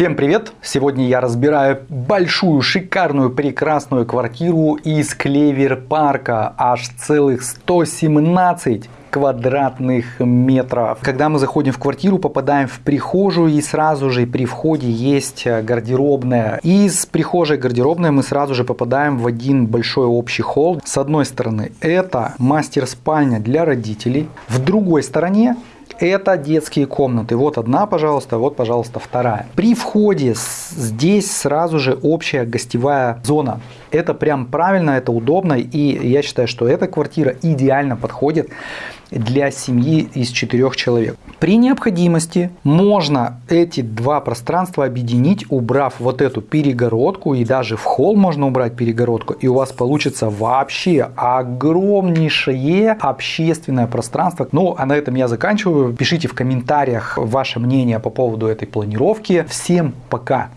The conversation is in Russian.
Всем привет! Сегодня я разбираю большую, шикарную, прекрасную квартиру из Клевер парка. Аж целых 117 квадратных метров. Когда мы заходим в квартиру, попадаем в прихожую и сразу же при входе есть гардеробная. Из прихожей гардеробной мы сразу же попадаем в один большой общий холл. С одной стороны это мастер-спальня для родителей. В другой стороне это детские комнаты. Вот одна, пожалуйста, вот, пожалуйста, вторая. При входе здесь сразу же общая гостевая зона. Это прям правильно, это удобно. И я считаю, что эта квартира идеально подходит для семьи из четырех человек. При необходимости можно эти два пространства объединить, убрав вот эту перегородку и даже в холл можно убрать перегородку и у вас получится вообще огромнейшее общественное пространство. Ну а на этом я заканчиваю. Пишите в комментариях ваше мнение по поводу этой планировки. Всем пока!